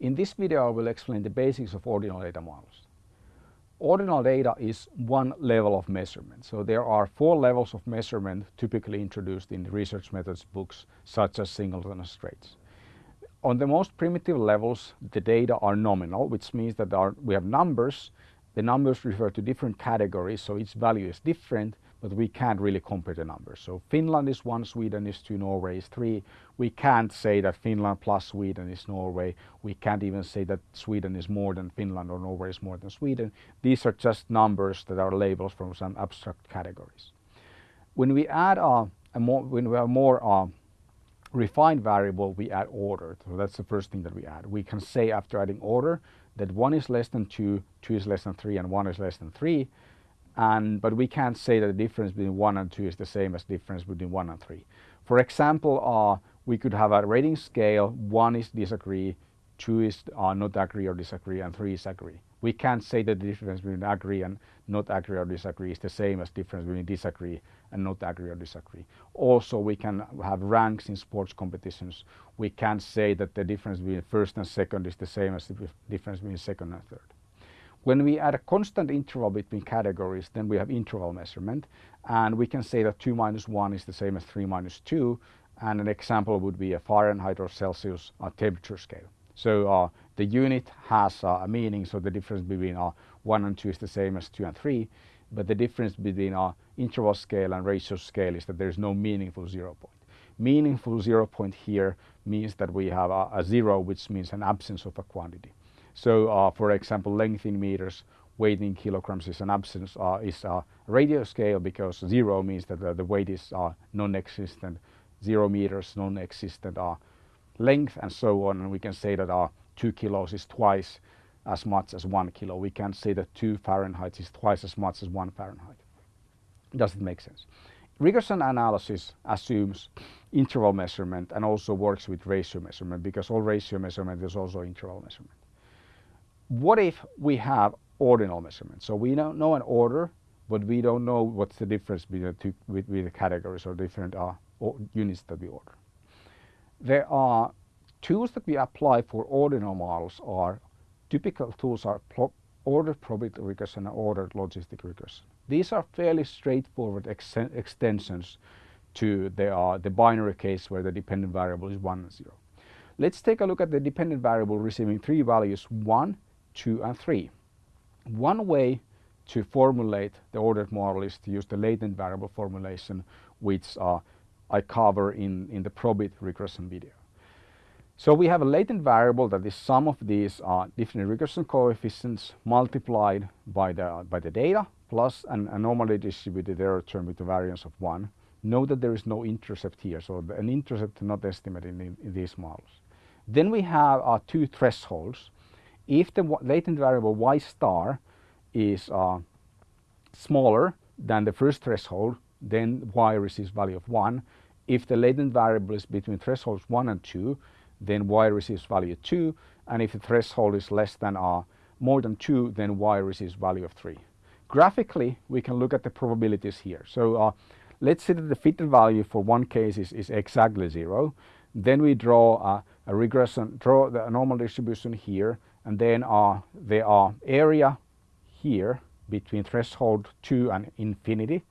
In this video I will explain the basics of ordinal data models. Ordinal data is one level of measurement. So there are four levels of measurement typically introduced in research methods books such as Singleton and Straits. On the most primitive levels the data are nominal which means that are, we have numbers. The numbers refer to different categories so each value is different but we can't really compare the numbers. So Finland is one, Sweden is two, Norway is three. We can't say that Finland plus Sweden is Norway. We can't even say that Sweden is more than Finland or Norway is more than Sweden. These are just numbers that are labels from some abstract categories. When we add a, a more, when we have more uh, refined variable, we add order. So that's the first thing that we add. We can say after adding order that one is less than two, two is less than three, and one is less than three and but we can't say that the difference between 1 and 2 is the same as difference between 1 and 3. For example, uh, we could have a rating scale, 1 is disagree, 2 is uh, not agree or disagree, and 3 is agree. We can't say that the difference between agree and not agree or disagree is the same as difference between disagree and not agree or disagree. Also, we can have ranks in sports competitions. We can't say that the difference between first and second is the same as the difference between second and third. When we add a constant interval between categories, then we have interval measurement. And we can say that 2 minus 1 is the same as 3 minus 2. And an example would be a Fahrenheit or Celsius uh, temperature scale. So uh, the unit has uh, a meaning, so the difference between uh, 1 and 2 is the same as 2 and 3. But the difference between our interval scale and ratio scale is that there is no meaningful zero point. Meaningful zero point here means that we have a, a zero, which means an absence of a quantity. So uh, for example, length in meters, weight in kilograms is an absence, uh, is a ratio scale because zero means that the, the weight is uh, non-existent, zero meters non-existent uh, length and so on. And we can say that uh, two kilos is twice as much as one kilo. We can say that two Fahrenheit is twice as much as one Fahrenheit. Does it make sense? Regression analysis assumes interval measurement and also works with ratio measurement because all ratio measurement is also interval measurement what if we have ordinal measurements? So we don't know an order, but we don't know what's the difference between the two with, the categories or different uh, or units that we order. There are tools that we apply for ordinal models are typical tools are ordered probit regression and ordered logistic regression. These are fairly straightforward ex extensions to the, uh, the binary case where the dependent variable is 1 and 0. Let's take a look at the dependent variable receiving three values 1, 2 and 3. One way to formulate the ordered model is to use the latent variable formulation which uh, I cover in, in the probit regression video. So we have a latent variable that is sum of these uh, different regression coefficients multiplied by the, by the data plus an, normally distributed error term with a variance of 1. Note that there is no intercept here, so an intercept not estimated in, in these models. Then we have uh, two thresholds if the latent variable y star is uh, smaller than the first threshold, then y receives value of 1. If the latent variable is between thresholds 1 and 2, then y receives value 2. And if the threshold is less than uh, more than 2, then y receives value of 3. Graphically, we can look at the probabilities here. So uh, let's say that the fitted value for one case is, is exactly 0. Then we draw a, a regression, draw the normal distribution here and then uh, there are area here between threshold 2 and infinity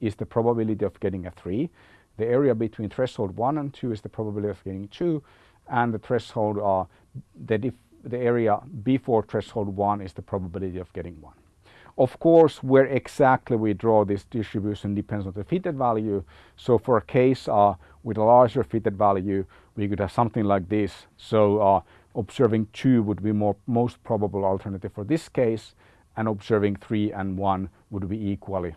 is the probability of getting a 3. The area between threshold 1 and 2 is the probability of getting 2 and the threshold uh, the, the area before threshold 1 is the probability of getting 1. Of course, where exactly we draw this distribution depends on the fitted value. So for a case uh, with a larger fitted value, we could have something like this. So uh, observing 2 would be more most probable alternative for this case and observing 3 and 1 would be equally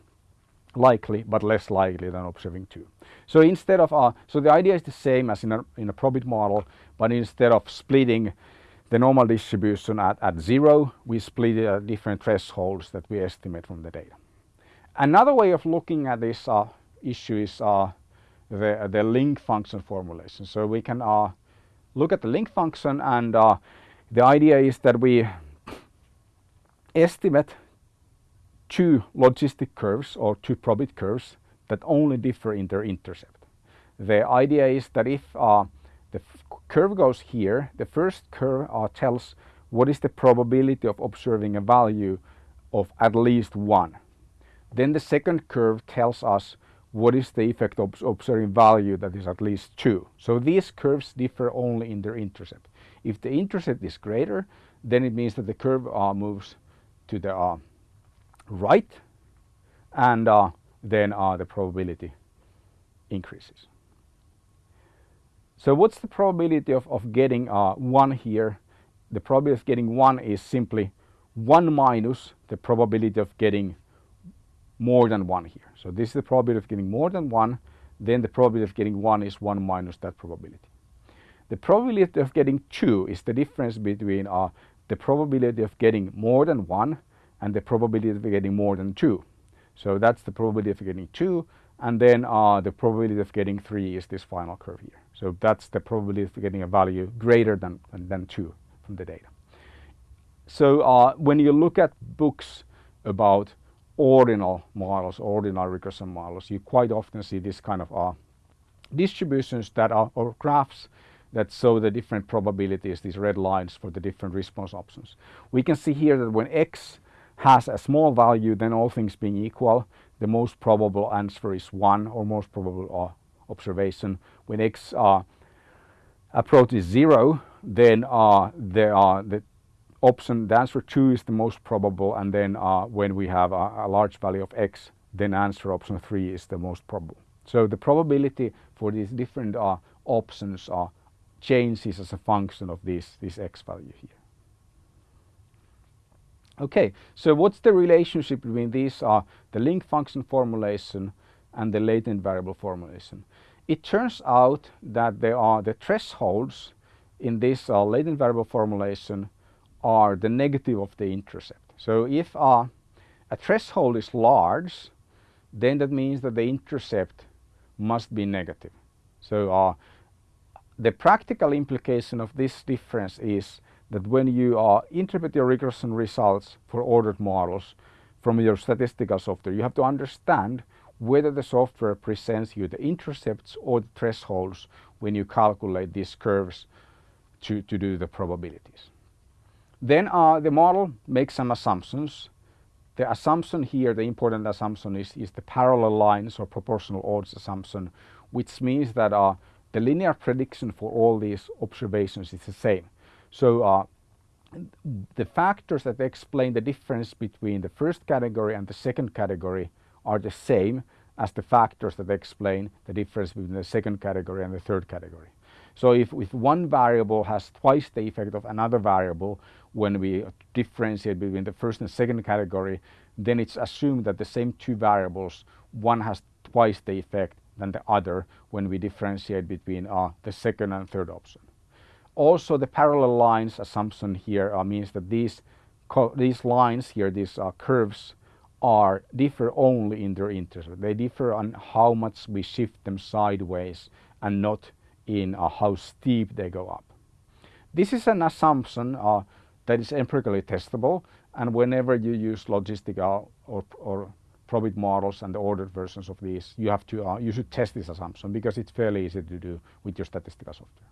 likely but less likely than observing 2. So instead of uh, so the idea is the same as in a, in a probit model but instead of splitting the normal distribution at, at 0 we split it at different thresholds that we estimate from the data. Another way of looking at this uh, issue is uh, the, the link function formulation. So we can uh, look at the link function and uh, the idea is that we estimate two logistic curves or two probit curves that only differ in their intercept. The idea is that if uh, the curve goes here. The first curve uh, tells what is the probability of observing a value of at least 1. Then the second curve tells us what is the effect of observing value that is at least 2. So these curves differ only in their intercept. If the intercept is greater, then it means that the curve uh, moves to the uh, right and uh, then uh, the probability increases. So what's the probability of, of getting uh, 1 here? The probability of getting 1 is simply 1 minus the probability of getting more than 1 here. So this is the probability of getting more than 1, then the probability of getting 1 is 1 minus that probability. The probability of getting 2 is the difference between uh, the probability of getting more than 1 and the probability of getting more than 2. So that's the probability of getting 2 and then uh, the probability of getting 3 is this final curve here. So that's the probability of getting a value greater than, than 2 from the data. So uh, when you look at books about ordinal models, ordinal regression models, you quite often see this kind of uh, distributions that are or graphs that show the different probabilities, these red lines for the different response options. We can see here that when x has a small value, then all things being equal, the most probable answer is 1 or most probable uh, observation. When x uh, approaches 0, then uh, there are the option, the answer 2 is the most probable and then uh, when we have a, a, large value of x, then answer option 3 is the most probable. So the probability for these different uh, options uh, changes as a function of this, this x value here. Okay, so what's the relationship between these uh, the link function formulation and the latent variable formulation? It turns out that there are the thresholds in this uh, latent variable formulation are the negative of the intercept. So if uh, a threshold is large, then that means that the intercept must be negative. So uh, the practical implication of this difference is that when you uh, interpret your regression results for ordered models from your statistical software, you have to understand whether the software presents you the intercepts or the thresholds when you calculate these curves to, to do the probabilities. Then uh, the model makes some assumptions. The assumption here, the important assumption is, is the parallel lines or proportional odds assumption, which means that uh, the linear prediction for all these observations is the same. So uh, the factors that explain the difference between the first category and the second category are the same as the factors that explain the difference between the second category and the third category. So if, if one variable has twice the effect of another variable when we differentiate between the first and second category, then it's assumed that the same two variables, one has twice the effect than the other when we differentiate between uh, the second and third option. Also the parallel lines assumption here uh, means that these, these lines here, these uh, curves are differ only in their intercept. They differ on how much we shift them sideways and not in uh, how steep they go up. This is an assumption uh, that is empirically testable and whenever you use logistical or, or probit models and the ordered versions of these, you have to uh, you should test this assumption because it's fairly easy to do with your statistical software.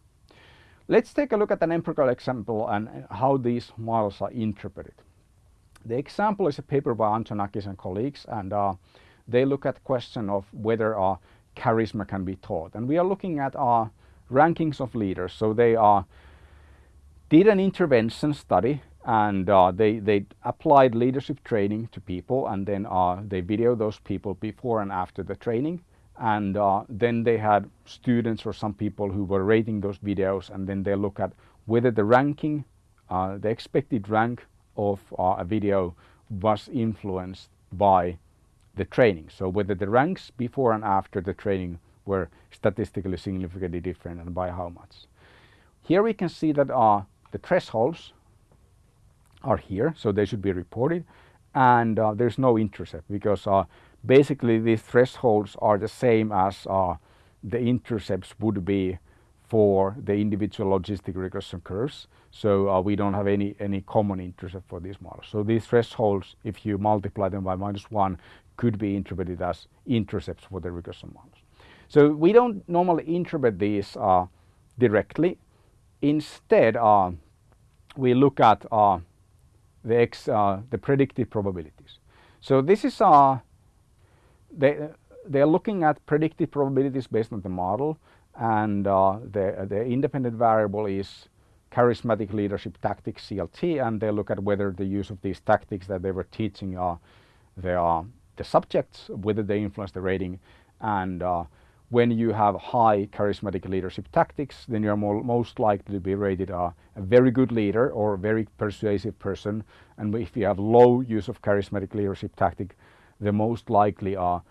Let's take a look at an empirical example and how these models are interpreted. The example is a paper by Antonakis and colleagues and uh, they look at the question of whether uh, charisma can be taught. And we are looking at uh, rankings of leaders. So they uh, did an intervention study and uh, they, they applied leadership training to people and then uh, they video those people before and after the training and uh, then they had students or some people who were rating those videos and then they look at whether the ranking, uh, the expected rank of uh, a video was influenced by the training. So whether the ranks before and after the training were statistically significantly different and by how much. Here we can see that uh, the thresholds are here, so they should be reported and uh, there's no intercept because uh, basically these thresholds are the same as uh, the intercepts would be for the individual logistic regression curves. So uh, we don't have any, any common intercept for these models. So these thresholds, if you multiply them by minus one, could be interpreted as intercepts for the regression models. So we don't normally interpret these uh, directly, instead uh, we look at uh, the, ex, uh, the predictive probabilities. So this is uh, they they're looking at predictive probabilities based on the model and uh, the, the independent variable is charismatic leadership tactics CLT and they look at whether the use of these tactics that they were teaching uh, the, uh, the subjects, whether they influence the rating and when you have high charismatic leadership tactics then you're most likely to be rated a very good leader or a very persuasive person and if you have low use of charismatic leadership tactic the most likely are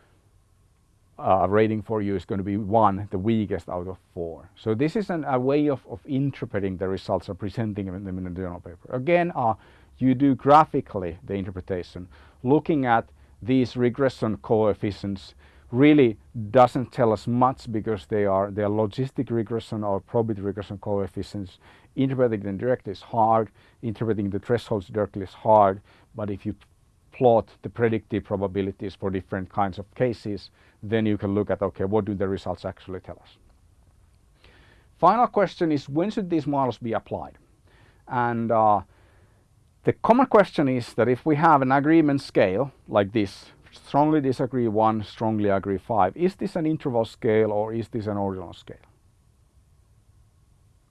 uh, rating for you is going to be one, the weakest out of four. So this is an, a way of, of interpreting the results or presenting them in a journal paper. Again, uh, you do graphically the interpretation. Looking at these regression coefficients really doesn't tell us much because they are, they are logistic regression or probit regression coefficients. Interpreting them directly is hard, interpreting the thresholds directly is hard, but if you plot the predictive probabilities for different kinds of cases, then you can look at, okay, what do the results actually tell us? Final question is, when should these models be applied? And uh, the common question is that if we have an agreement scale like this, strongly disagree one, strongly agree five, is this an interval scale or is this an ordinal scale?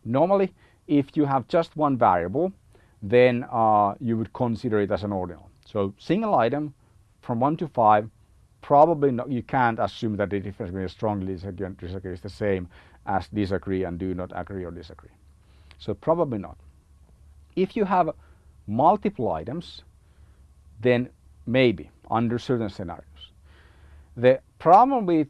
Normally, if you have just one variable, then uh, you would consider it as an ordinal. So single item from 1 to 5 probably not, you can't assume that the difference between strongly disagree and disagree is the same as disagree and do not agree or disagree. So probably not. If you have multiple items then maybe under certain scenarios. The problem with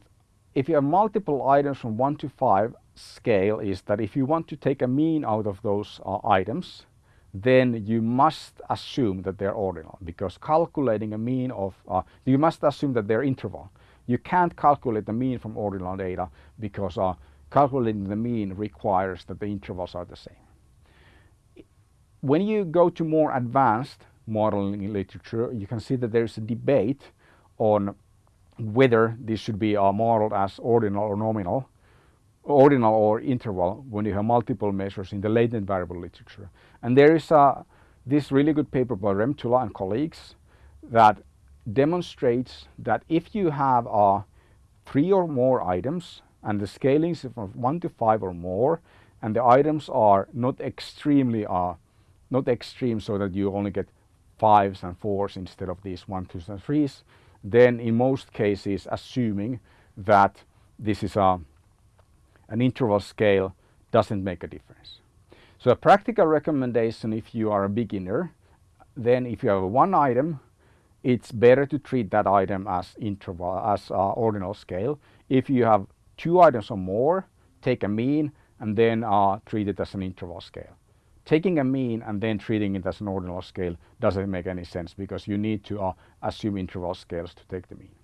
if you have multiple items from 1 to 5 scale is that if you want to take a mean out of those uh, items then you must assume that they're ordinal because calculating a mean of, uh, you must assume that they're interval. You can't calculate the mean from ordinal data because uh, calculating the mean requires that the intervals are the same. When you go to more advanced modeling literature, you can see that there's a debate on whether this should be uh, modeled as ordinal or nominal ordinal or interval when you have multiple measures in the latent variable literature. And there is a, this really good paper by Rhemtulla and colleagues that demonstrates that if you have uh, three or more items and the scaling is from one to five or more and the items are not extremely uh, not extreme so that you only get fives and fours instead of these one, twos and threes, then in most cases assuming that this is a an interval scale doesn't make a difference. So a practical recommendation if you are a beginner, then if you have one item, it's better to treat that item as interval, as uh, ordinal scale. If you have two items or more, take a mean and then uh, treat it as an interval scale. Taking a mean and then treating it as an ordinal scale doesn't make any sense because you need to uh, assume interval scales to take the mean.